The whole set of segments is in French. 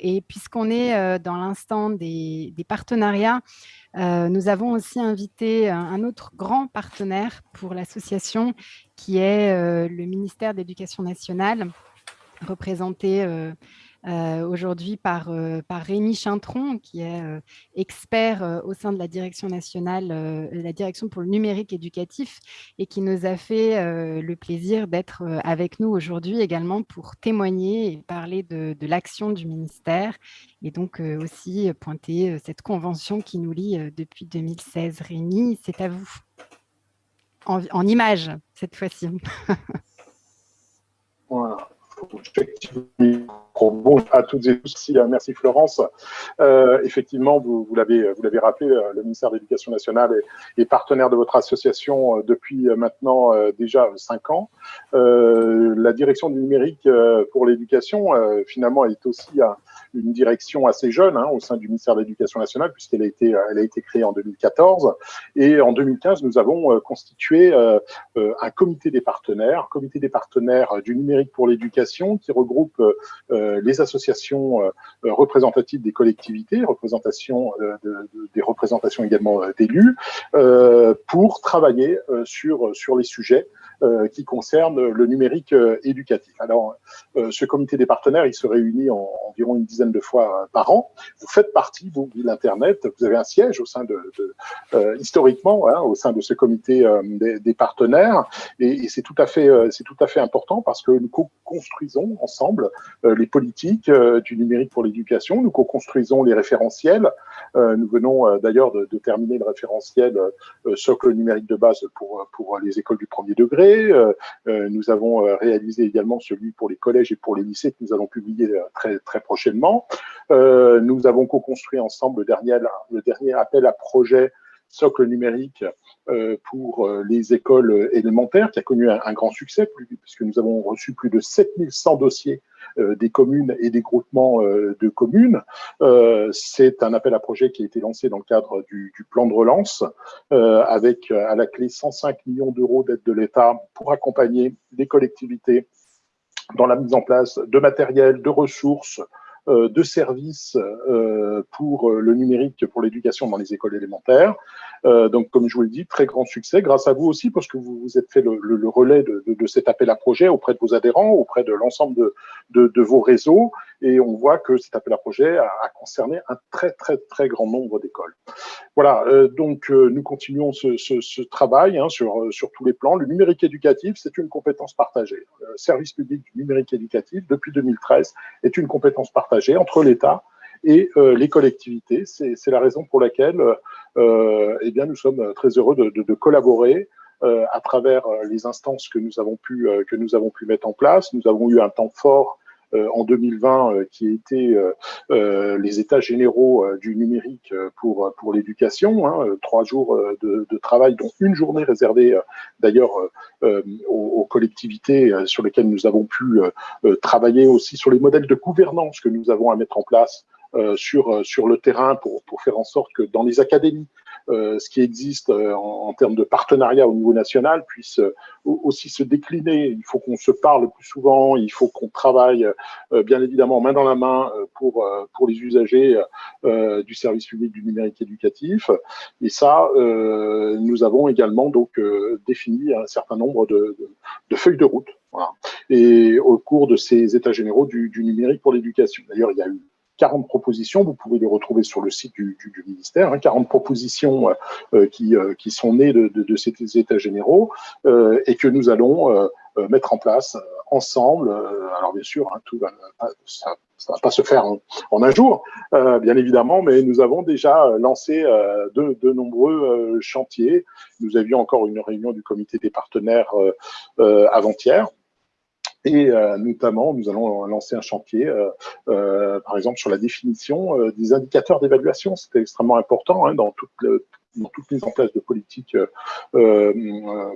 Et puisqu'on est euh, dans l'instant des, partenariats, euh, nous avons aussi invité un autre grand partenaire pour l'association qui est euh, le ministère de l'Éducation nationale, représenté euh, aujourd'hui par, euh, par Rémi Chintron, qui est euh, expert au sein de la direction nationale, la direction pour le numérique éducatif, et qui nous a fait le plaisir d'être avec nous aujourd'hui également pour témoigner et parler de, l'action du ministère, et donc aussi pointer cette convention qui nous lie depuis 2016. Rémi, c'est à vous. En, en image, cette fois-ci. voilà bonjour à toutes et tous. Merci Florence. Euh, effectivement, vous, vous l'avez rappelé, euh, le ministère de l'Éducation nationale est, partenaire de votre association euh, depuis maintenant déjà cinq ans. la direction du numérique pour l'éducation, finalement, est aussi une direction assez jeune hein, au sein du ministère de l'Éducation nationale, puisqu'elle a, été, elle a été créée en 2014. Et en 2015, nous avons constitué un comité des partenaires, comité des partenaires du numérique pour l'éducation, qui regroupe euh, les associations euh, représentatives des collectivités, représentation euh, des représentations également d'élus, pour travailler sur, sur les sujets qui concernent le numérique éducatif. Alors, ce comité des partenaires, il se réunit en, environ une dizaine de fois par an. Vous faites partie, vous, de l'Internet, vous avez un siège au sein de, de historiquement, hein, au sein de ce comité des, partenaires, et, et c'est tout à fait, c'est tout à fait important parce que nous co-construisons ensemble les politique euh, du numérique pour l'éducation. Nous co-construisons les référentiels. Euh, nous venons euh, d'ailleurs de, terminer le référentiel socle numérique de base pour, pour les écoles du premier degré. Nous avons réalisé également celui pour les collèges et pour les lycées que nous allons publier très, très prochainement. nous avons co-construit ensemble le dernier, le dernier appel à projet socle numérique euh, pour euh, les écoles élémentaires, qui a connu un, grand succès, puisque nous avons reçu plus de 7100 dossiers euh, des communes et des groupements de communes. C'est un appel à projet qui a été lancé dans le cadre du, plan de relance, avec à la clé 105 millions d'euros d'aide de l'État pour accompagner les collectivités dans la mise en place de matériel, de ressources, euh, de services euh, pour euh, le numérique pour l'éducation dans les écoles élémentaires. donc, comme je vous l'ai dit, très grand succès, grâce à vous aussi, parce que vous vous êtes fait le, le, relais de, de, de, cet appel à projet auprès de vos adhérents, auprès de l'ensemble de, de, vos réseaux, et on voit que cet appel à projet a, a concerné un très, très, très grand nombre d'écoles. Voilà, donc nous continuons ce, ce, ce travail hein, sur, sur tous les plans. Le numérique éducatif, c'est une compétence partagée. Service public du numérique éducatif, depuis 2013, est une compétence partagée entre l'État et euh, les collectivités. C'est la raison pour laquelle euh, eh nous sommes très heureux de, collaborer euh, à travers les instances que que nous avons pu mettre en place. Nous avons eu un temps fort en 2020 qui était les états généraux du numérique pour l'éducation, hein, trois jours de, travail, dont une journée réservée d'ailleurs aux, collectivités sur lesquelles nous avons pu travailler aussi sur les modèles de gouvernance que nous avons à mettre en place sur, le terrain pour, faire en sorte que dans les académies, euh, ce qui existe euh, en, termes de partenariat au niveau national puisse euh, aussi se décliner. Il faut qu'on se parle plus souvent, il faut qu'on travaille bien évidemment main dans la main pour, pour les usagers du service public du numérique éducatif. Et ça, nous avons également donc défini un certain nombre de, de, feuilles de route. Voilà. Et au cours de ces états généraux du, du numérique pour l'éducation. D'ailleurs, il y a eu 40 propositions, vous pouvez les retrouver sur le site du, ministère, hein, 40 propositions euh, euh, qui, euh, qui, sont nées de, ces états généraux et que nous allons mettre en place ensemble. alors bien sûr, hein, tout va, ça ne va pas se faire en, un jour, bien évidemment, mais nous avons déjà lancé de, de, nombreux chantiers. Nous avions encore une réunion du comité des partenaires avant-hier et euh, notamment, nous allons lancer un chantier, euh, euh, par exemple, sur la définition des indicateurs d'évaluation. C'était extrêmement important hein, dans toute mise en place de politiques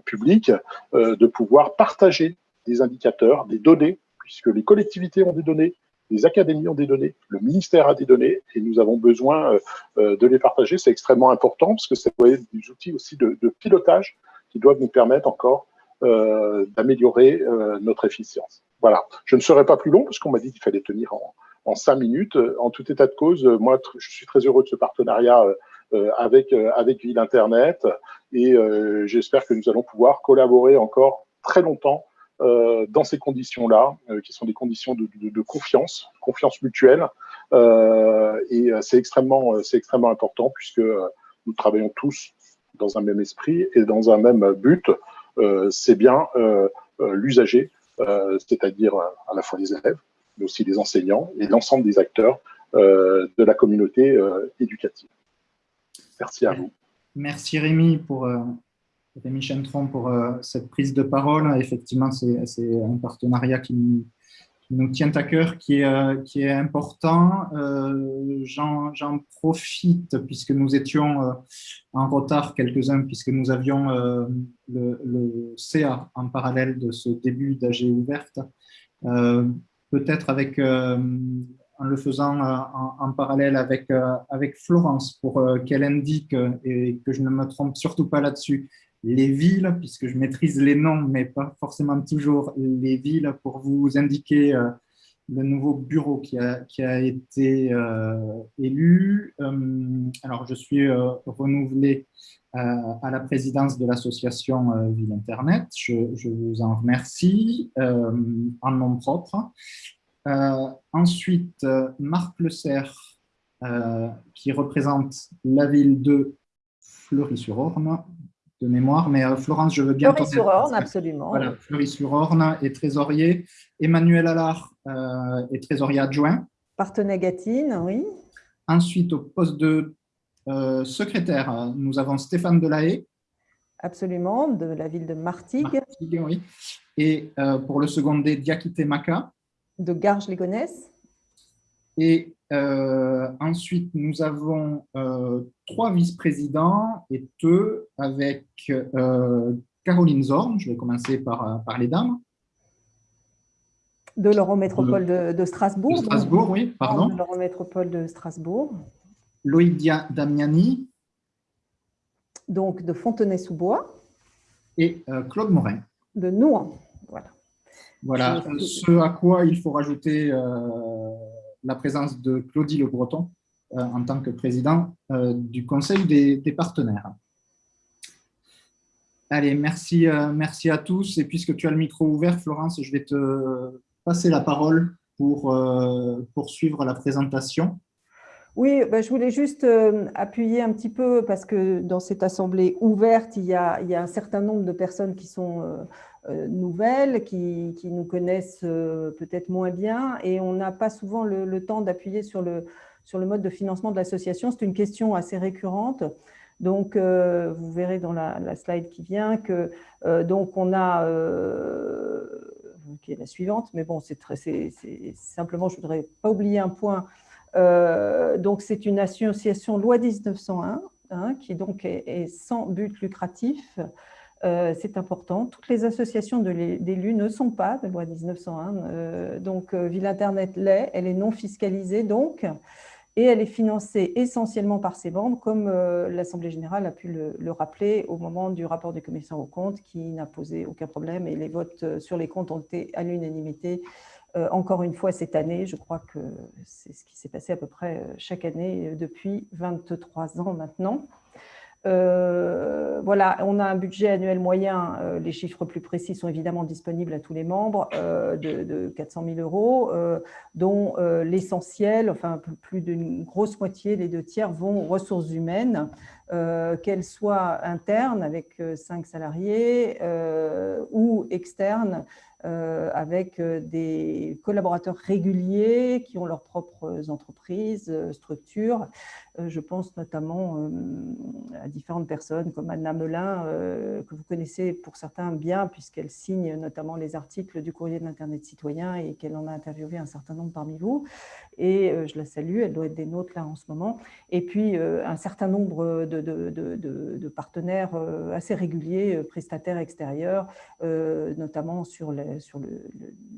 publiques, de pouvoir partager des indicateurs, des données, puisque les collectivités ont des données, les académies ont des données, le ministère a des données, et nous avons besoin de les partager. C'est extrêmement important, parce que c'est des outils aussi de, pilotage qui doivent nous permettre encore d'améliorer euh, notre efficience. Voilà. Je ne serai pas plus long parce qu'on m'a dit qu'il fallait tenir en, en cinq minutes. En tout état de cause, moi, je suis très heureux de ce partenariat avec, avec Ville Internet et j'espère que nous allons pouvoir collaborer encore très longtemps dans ces conditions-là, qui sont des conditions de, de, de confiance, confiance mutuelle. et c'est extrêmement, c'est extrêmement important puisque nous travaillons tous dans un même esprit et dans un même but. C'est bien l'usager, c'est-à-dire à la fois les élèves, mais aussi les enseignants et l'ensemble des acteurs de la communauté éducative. Merci à vous. Merci Rémi pour euh, Rémi pour euh, cette prise de parole. Effectivement, c'est un partenariat qui, nous tient à cœur, qui est, euh, qui est important. J'en profite puisque nous étions en retard quelques-uns, puisque nous avions le, le, CA en parallèle de ce début d'AG ouverte. Peut-être avec en le faisant euh, en, parallèle avec, euh, avec Florence pour euh, qu'elle indique, et que je ne me trompe surtout pas là-dessus, les villes, puisque je maîtrise les noms, mais pas forcément toujours les villes, pour vous indiquer le nouveau bureau qui a, été élu. alors, je suis renouvelé à la présidence de l'association Ville Internet. Je, vous en remercie en nom propre. Euh, ensuite, euh, Marc Le Serre, euh, qui représente la ville de Fleury-sur-Orne, de mémoire, mais Florence, je veux bien... Fleury-sur-Orne, absolument. Voilà, Fleury-sur-Orne est trésorier. Emmanuel Allard est trésorier adjoint. Partenay-Gatine, oui. Ensuite, au poste de secrétaire, nous avons Stéphane Delahaye. Absolument, de la ville de Martigues. Martigues oui. Et pour le secondé, Diakité Maka de Garges-les-Gonesse. Et euh, ensuite, nous avons euh, trois vice-présidents et deux avec euh, Caroline Zorn. Je vais commencer par, par les dames. De l'Eurométropole de, de, Strasbourg. De Strasbourg, oui, pardon. De l'Eurométropole de Strasbourg. Loïdia Damiani. Donc de Fontenay-sous-Bois. Et Claude Morin. De Nouan, voilà. Voilà, ce à quoi il faut rajouter la présence de Claudie Le Breton euh, en tant que président euh, du Conseil des, partenaires. Allez, merci, merci à tous. Et puisque tu as le micro ouvert, Florence, je vais te passer la parole pour poursuivre la présentation. Oui, ben, je voulais juste appuyer un petit peu parce que dans cette assemblée ouverte, il y a, il y a un certain nombre de personnes qui sont euh, nouvelles, qui, nous connaissent euh, peut-être moins bien, et on n'a pas souvent le, temps d'appuyer sur le, sur le mode de financement de l'association. C'est une question assez récurrente. Donc, euh, vous verrez dans la, slide qui vient que donc on a qui est la suivante, mais bon, c'est simplement, je voudrais pas oublier un point. donc, c'est une association loi 1901 hein, qui donc est sans but lucratif euh, c'est important. Toutes les associations d'élus ne sont pas de loi 1901. Euh, donc, euh, Ville Internet l'est, elle est non fiscalisée donc, et elle est financée essentiellement par ses membres, comme l'Assemblée générale a pu le, rappeler au moment du rapport du commissaire aux comptes, qui n'a posé aucun problème, et les votes sur les comptes ont été à l'unanimité. encore une fois, cette année, je crois que c'est ce qui s'est passé à peu près chaque année depuis 23 ans maintenant. Euh, on a un budget annuel moyen, euh, les chiffres plus précis sont évidemment disponibles à tous les membres, euh, de, 400 000 euros, dont l'essentiel, enfin plus d'une grosse moitié, les deux tiers, vont aux ressources humaines, qu'elles soient internes avec 5 salariés ou externes avec des collaborateurs réguliers qui ont leurs propres entreprises, structures. Je pense notamment à différentes personnes comme Anna Melin, que vous connaissez pour certains bien, puisqu'elle signe notamment les articles du courrier de l'Internet citoyen et qu'elle en a interviewé un certain nombre parmi vous. Et je la salue, elle doit être des nôtres là en ce moment. Et puis un certain nombre de, partenaires assez réguliers, prestataires extérieurs, notamment sur les sur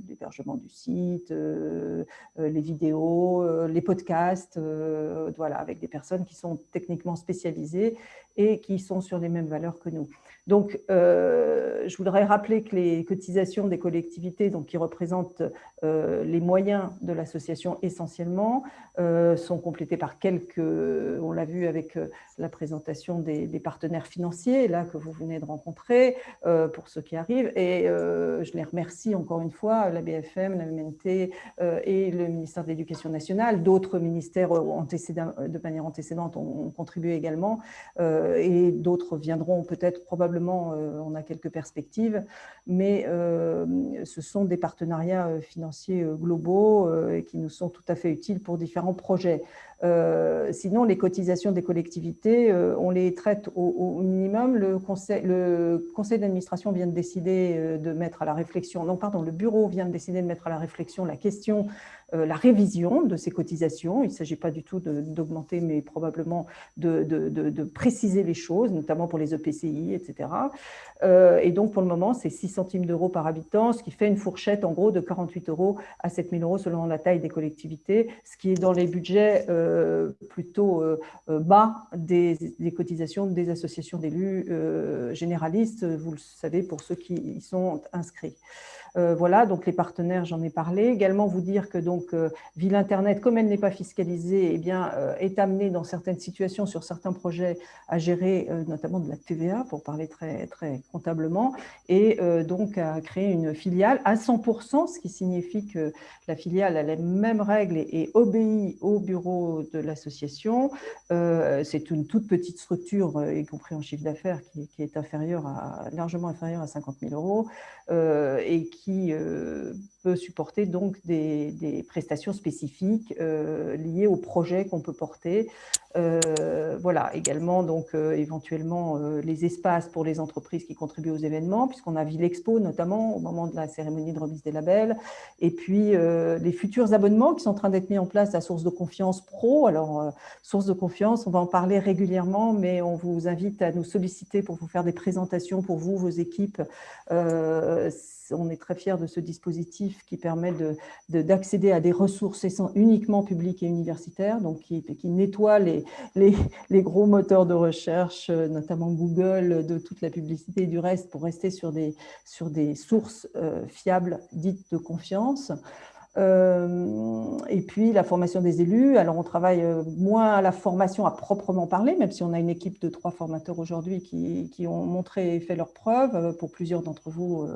l'hébergement du site, euh, euh, les vidéos, euh, les podcasts, voilà, avec des personnes qui sont techniquement spécialisées et qui sont sur les mêmes valeurs que nous. Donc, euh, je voudrais rappeler que les cotisations des collectivités, donc qui représentent euh, les moyens de l'association essentiellement, euh, sont complétés par quelques, on l'a vu avec la présentation des, partenaires financiers, là que vous venez de rencontrer, pour ceux qui arrivent. Et je les remercie encore une fois, la BFM, la MNT et le ministère de l'Éducation nationale. D'autres ministères de manière antécédente ont contribué également et d'autres viendront peut-être probablement euh, on a quelques perspectives, mais euh, ce sont des partenariats euh, financiers globaux qui nous sont tout à fait utiles pour différents projets. Sinon, les cotisations des collectivités, on les traite au, minimum. Le conseil, le conseil d'administration vient de décider de mettre à la réflexion, non pardon, le bureau vient de décider de mettre à la réflexion la question euh, la révision de ces cotisations. Il ne s'agit pas du tout d'augmenter, mais probablement de, préciser les choses, notamment pour les EPCI, etc. Euh, et donc, pour le moment, c'est 6 centimes d'euros par habitant, ce qui fait une fourchette, en gros, de 48 euros à 7 000 euros selon la taille des collectivités, ce qui est dans les budgets euh, plutôt bas des, des, cotisations des associations d'élus généralistes, vous le savez, pour ceux qui y sont inscrits. Euh, voilà, donc les partenaires, j'en ai parlé. Également vous dire que donc euh, Ville Internet, comme elle n'est pas fiscalisée, eh bien, euh, est amenée dans certaines situations, sur certains projets, à gérer notamment de la TVA, pour parler très, très comptablement, et donc à créer une filiale à 100%, ce qui signifie que la filiale a les mêmes règles et, obéit au bureau de l'association. C'est une toute petite structure, y compris en chiffre d'affaires, qui, qui, est inférieure à, largement inférieure à 50 000 euros, et qui qui euh, peut supporter donc des, prestations spécifiques euh, liées au projet qu'on peut porter. Euh, voilà, également donc éventuellement les espaces pour les entreprises qui contribuent aux événements, puisqu'on a Ville Expo notamment au moment de la cérémonie de remise des labels, et puis les futurs abonnements qui sont en train d'être mis en place à Source de Confiance Pro. Alors, Source de Confiance, on va en parler régulièrement, mais on vous invite à nous solliciter pour vous faire des présentations pour vous, vos équipes. on est très fiers de ce dispositif qui permet d'accéder de, à des ressources uniquement publiques et universitaires, donc qui, nettoie les, gros moteurs de recherche, euh, notamment Google, de toute la publicité et du reste, pour rester sur des, sur des sources euh, fiables dites de confiance. Euh, et puis la formation des élus, alors on travaille euh, moins à la formation à proprement parler, même si on a une équipe de trois formateurs aujourd'hui qui, ont montré et fait leurs preuves. Euh, pour plusieurs d'entre vous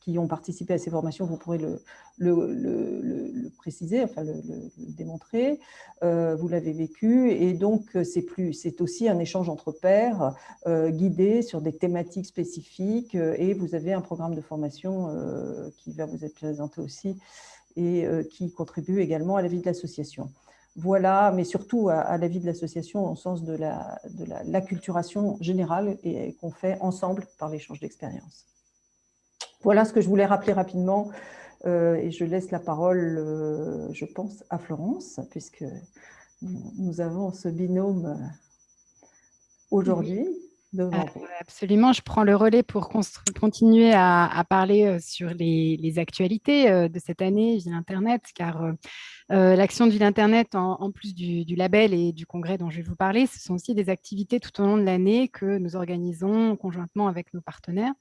qui ont participé à ces formations, vous pourrez le, préciser, enfin le, démontrer. vous l'avez vécu et donc c'est aussi un échange entre pairs guidé sur des thématiques spécifiques et vous avez un programme de formation qui va vous être présenté aussi et euh, qui contribue également à la vie de l'association. Voilà, mais surtout à, la vie de l'association au sens de l'acculturation la, de générale et qu'on fait ensemble par l'échange d'expériences. Voilà ce que je voulais rappeler rapidement euh, et je laisse la parole, euh, je pense, à Florence, puisque nous avons ce binôme aujourd'hui. Euh, absolument, je prends le relais pour continuer à, parler euh, sur les, actualités euh, de cette année Ville Internet, car l'action de Ville Internet, en, plus du, label et du congrès dont je vais vous parler, ce sont aussi des activités tout au long de l'année que nous organisons conjointement avec nos partenaires.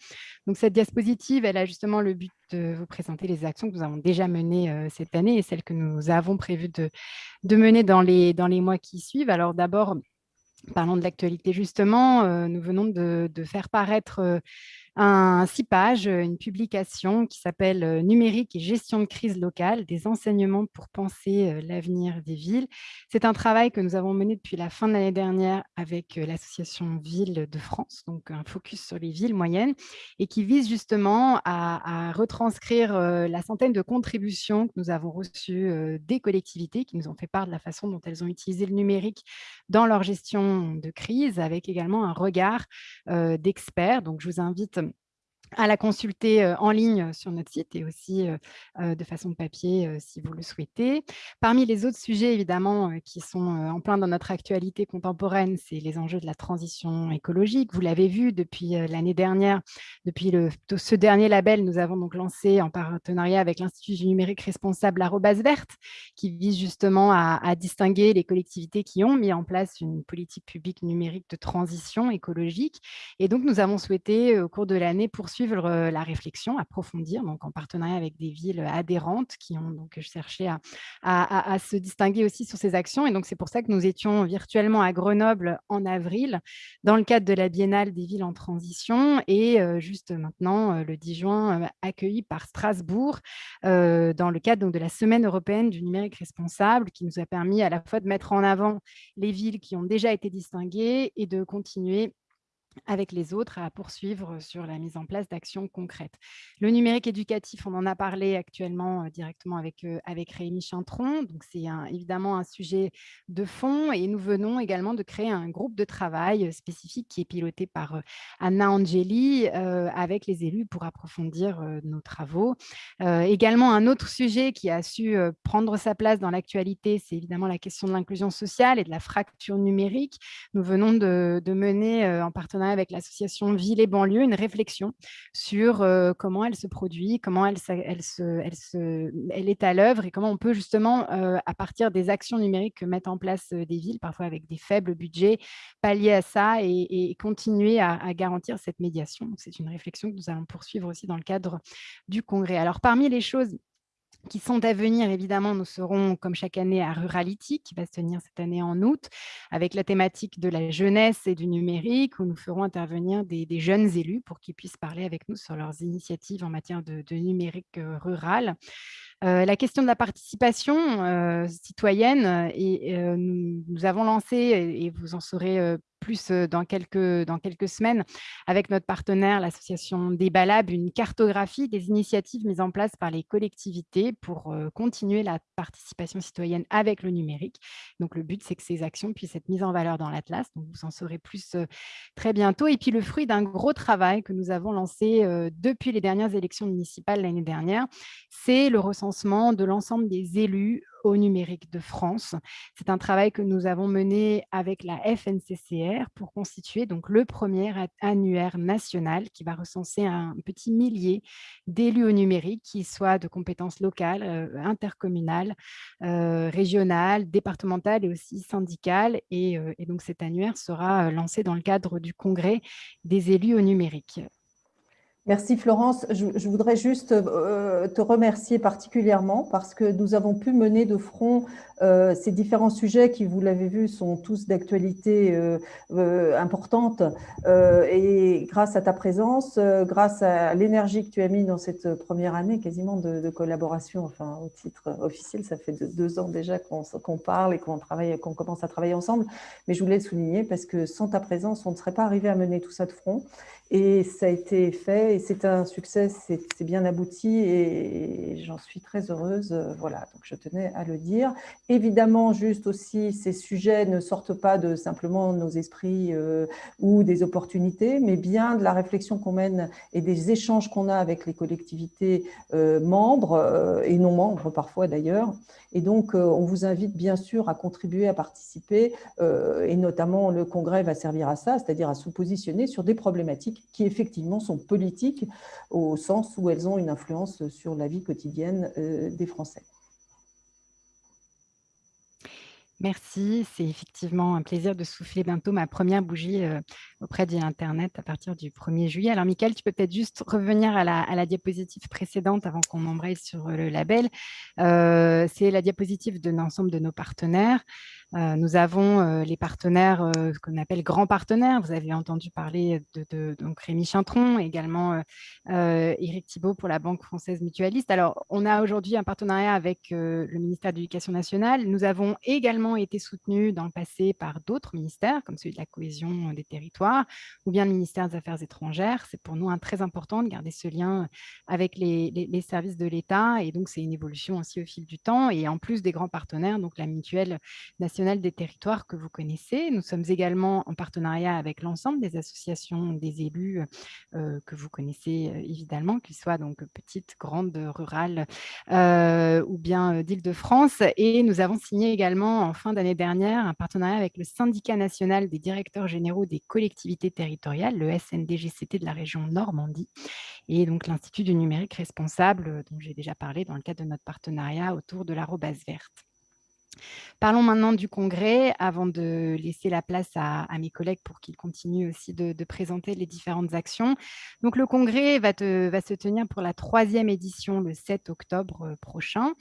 Donc cette diapositive, elle a justement le but de vous présenter les actions que nous avons déjà menées cette année et celles que nous avons prévu de, de mener dans les, dans les mois qui suivent. Alors d'abord, Parlons de l'actualité justement, euh, nous venons de, faire paraître euh, un six pages, une publication qui s'appelle euh, « Numérique et gestion de crise locale, des enseignements pour penser euh, l'avenir des villes ». C'est un travail que nous avons mené depuis la fin de l'année dernière avec euh, l'association Villes de France, donc un focus sur les villes moyennes, et qui vise justement à, retranscrire la centaine de contributions que nous avons reçues des collectivités qui nous ont fait part de la façon dont elles ont utilisé le numérique dans leur gestion de crise, avec également un regard d'experts. Donc, je vous invite à la consulter en ligne sur notre site et aussi de façon papier si vous le souhaitez. Parmi les autres sujets évidemment qui sont en plein dans notre actualité contemporaine, c'est les enjeux de la transition écologique. Vous l'avez vu depuis l'année dernière, depuis ce dernier label, nous avons donc lancé en partenariat avec l'Institut du numérique responsable l'arrobase verte qui vise justement à distinguer les collectivités qui ont mis en place une politique publique numérique de transition écologique. Et donc nous avons souhaité au cours de l'année poursuivre suivre la réflexion, approfondir, donc en partenariat avec des villes adhérentes qui ont donc cherché à, à, se distinguer aussi sur ces actions. Et donc, c'est pour ça que nous étions virtuellement à Grenoble en avril, dans le cadre de la Biennale des villes en transition, et juste maintenant, le 10 juin, accueilli par Strasbourg, dans le cadre donc, de la Semaine européenne du numérique responsable, qui nous a permis à la fois de mettre en avant les villes qui ont déjà été distinguées et de continuer avec les autres à poursuivre sur la mise en place d'actions concrètes. Le numérique éducatif, on en a parlé actuellement directement avec, avec Rémi Chantron, donc c'est évidemment un sujet de fond et nous venons également de créer un groupe de travail spécifique qui est piloté par Anna Angeli avec les élus pour approfondir nos travaux. également un autre sujet qui a su prendre sa place dans l'actualité, c'est évidemment la question de l'inclusion sociale et de la fracture numérique. Nous venons de mener en partenariat avec l'association Ville et banlieue une réflexion sur comment elle se produit, comment elle, est à l'œuvre et comment on peut justement, à partir des actions numériques que mettent en place des villes, parfois avec des faibles budgets, pallier à ça et, continuer à, à, garantir cette médiation. C'est une réflexion que nous allons poursuivre aussi dans le cadre du congrès. Alors, parmi les choses qui sont à venir, évidemment, nous serons, comme chaque année, à Rurality, qui va se tenir cette année en août, avec la thématique de la jeunesse et du numérique, où nous ferons intervenir des, jeunes élus pour qu'ils puissent parler avec nous sur leurs initiatives en matière de, numérique euh, rural. Euh, la question de la participation euh, citoyenne, et, nous, avons lancé, et vous en saurez plus dans quelques, dans quelques semaines avec notre partenaire, l'association Débalab, une cartographie des initiatives mises en place par les collectivités pour continuer la participation citoyenne avec le numérique. Donc, le but, c'est que ces actions puissent être mises en valeur dans l'Atlas. Donc, vous en saurez plus très bientôt. Et puis, le fruit d'un gros travail que nous avons lancé depuis les dernières élections municipales l'année dernière, c'est le recensement de l'ensemble des élus au numérique de France. C'est un travail que nous avons mené avec la FNCCR pour constituer donc le premier annuaire national qui va recenser un petit millier d'élus au numérique qui soient de compétences locales, euh, intercommunales, euh, régionales, départementales et aussi syndicales. Et, euh, et donc cet annuaire sera lancé dans le cadre du congrès des élus au numérique. Merci Florence. Je, voudrais juste euh, te remercier particulièrement parce que nous avons pu mener de front euh, ces différents sujets qui, vous l'avez vu, sont tous d'actualité euh, importante. et grâce à ta présence, grâce à l'énergie que tu as mis dans cette première année quasiment de, collaboration, enfin au titre officiel, ça fait deux ans déjà qu'on parle et qu'on qu'on commence à travailler ensemble. Mais je voulais le souligner parce que sans ta présence, on ne serait pas arrivé à mener tout ça de front. Et ça a été fait et c'est un succès, c'est bien abouti et j'en suis très heureuse. Voilà, donc je tenais à le dire. Évidemment, juste aussi, ces sujets ne sortent pas de simplement nos esprits euh, ou des opportunités, mais bien de la réflexion qu'on mène et des échanges qu'on a avec les collectivités euh, membres euh, et non membres parfois d'ailleurs. Et donc, on vous invite bien sûr à contribuer, à participer et notamment le congrès va servir à ça, c'est-à-dire à se positionner sur des problématiques qui effectivement sont politiques au sens où elles ont une influence sur la vie quotidienne euh, des Français. Merci, c'est effectivement un plaisir de souffler bientôt ma première bougie euh, auprès d'Internet à partir du 1er juillet. Alors, Michael, tu peux peut-être juste revenir à la, diapositive précédente avant qu'on embraye sur le label. Euh, c'est la diapositive de l'ensemble de nos partenaires. Euh, nous avons euh, les partenaires euh, qu'on appelle grands partenaires. Vous avez entendu parler de, donc Rémi Chintron, également Éric Thibault pour la Banque française mutualiste. Alors, on a aujourd'hui un partenariat avec le ministère de l'Éducation nationale. Nous avons également été soutenus dans le passé par d'autres ministères, comme celui de la cohésion des territoires ou bien le ministère des Affaires étrangères. C'est pour nous un très important de garder ce lien avec les, les services de l'État et donc c'est une évolution aussi au fil du temps. Et en plus des grands partenaires, donc la mutuelle nationale des territoires que vous connaissez. Nous sommes également en partenariat avec l'ensemble des associations des élus que vous connaissez évidemment, qu'ils soient donc petites, grandes, rurales ou bien d'Île-de-France. Et nous avons signé également en fin d'année dernière un partenariat avec le syndicat national des directeurs généraux des collectivités territoriales, le SNDGCT de la région Normandie, et donc l'Institut du numérique responsable, dont j'ai déjà parlé dans le cadre de notre partenariat autour de l'arrobase verte. Parlons maintenant du congrès avant de laisser la place à, mes collègues pour qu'ils continuent aussi de, présenter les différentes actions. Donc, le congrès va, se tenir pour la troisième édition le 7 octobre euh, prochain.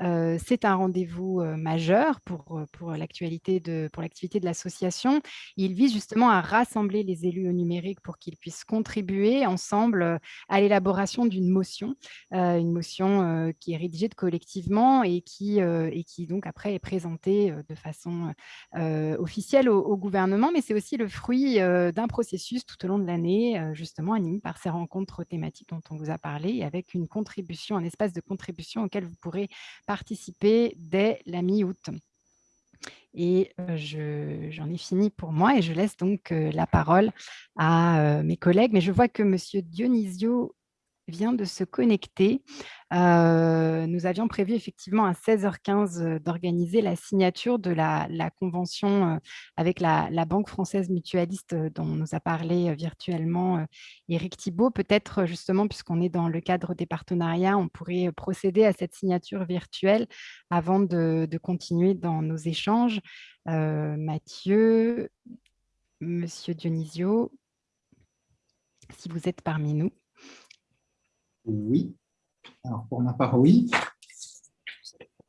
Euh, c'est un rendez-vous euh, majeur pour, l'activité de, de l'association. Il vise justement à rassembler les élus au numérique pour qu'ils puissent contribuer ensemble à l'élaboration d'une motion, une motion qui est rédigée collectivement et qui, et qui donc après est présentée de façon officielle au, gouvernement, mais c'est aussi le fruit d'un processus tout au long de l'année, justement animé par ces rencontres thématiques dont on vous a parlé, avec une contribution, un espace de contribution auquel vous pourrez participer dès la mi-août. Et j'en ai fini pour moi et je laisse donc la parole à mes collègues. Mais je vois que M. Dionisio vient de se connecter. Euh, nous avions prévu effectivement à 16h15 euh, d'organiser la signature de la, convention euh, avec la, Banque française mutualiste dont nous a parlé virtuellement Eric Thibault. Peut-être justement, puisqu'on est dans le cadre des partenariats, on pourrait procéder à cette signature virtuelle avant de, de continuer dans nos échanges. Mathieu, Monsieur Dionisio, si vous êtes parmi nous. Oui. Alors, pour ma part, oui.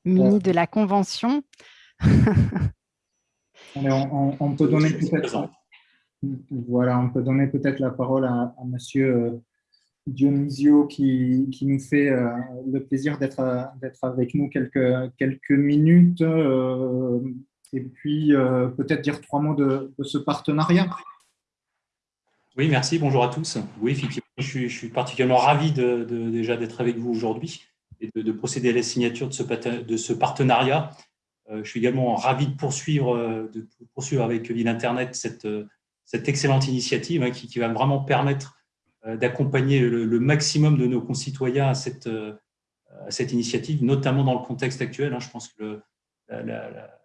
Mini de la Convention. on, peut donner peut-être voilà, on peut donner peut-être la parole à, M. Monsieur euh, Dionisio qui, nous fait euh, le plaisir d'être avec nous quelques, quelques minutes euh, et puis peut-être dire trois mots de, de ce partenariat. Oui, merci. Bonjour à tous. Oui, effectivement, je suis, particulièrement ravi de, déjà d'être avec vous aujourd'hui et de, procéder à la signature de ce, partenariat. Euh, je suis également ravi de poursuivre, euh, avec Ville Internet cette, cette excellente initiative hein, qui, va vraiment permettre euh, d'accompagner le, maximum de nos concitoyens à cette, initiative, notamment dans le contexte actuel. Hein. Je pense que la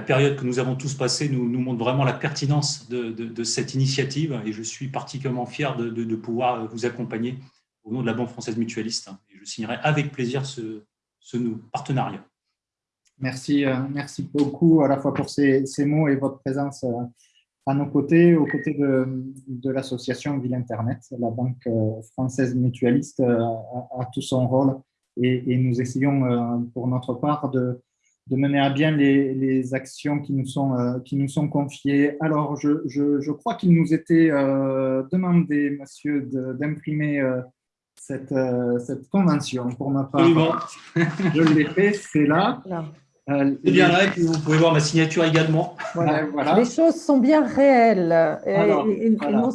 période que nous avons tous passée nous, montre vraiment la pertinence de, cette initiative et je suis particulièrement fier de, pouvoir vous accompagner au nom de la Banque française mutualiste. Et je signerai avec plaisir ce, ce partenariat. Merci, euh, merci beaucoup à la fois pour ces, mots et votre présence euh, à nos côtés, aux côtés de, l'association Ville Internet. La Banque euh, française mutualiste a, tout son rôle et nous essayons pour notre part de, de mener à bien les, actions qui nous sont, euh, qui nous sont confiées. Alors, je, je, crois qu'il nous était euh, demandé, monsieur, d'imprimer euh, cette, cette convention pour ma part. je l'ai fait, c'est là. C'est bien là, et vous pouvez voir ma signature également. Voilà. Les choses sont bien réelles.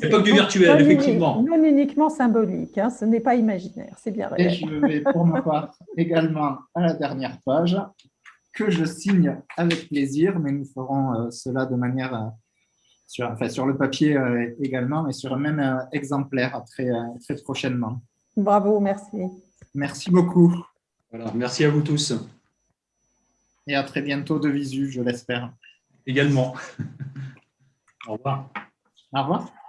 L'époque du virtuel, effectivement. Non uniquement symbolique, hein, ce n'est pas imaginaire, c'est bien réel. Et je vais pour ma part également à la dernière page que je signe avec plaisir, mais nous ferons euh, cela de manière, euh, sur, enfin, sur le papier euh, également, et sur un même exemplaire très, très prochainement. Bravo, merci. Merci beaucoup. Voilà, merci à vous tous. Et à très bientôt de visu, je l'espère. Également. Au revoir. Au revoir.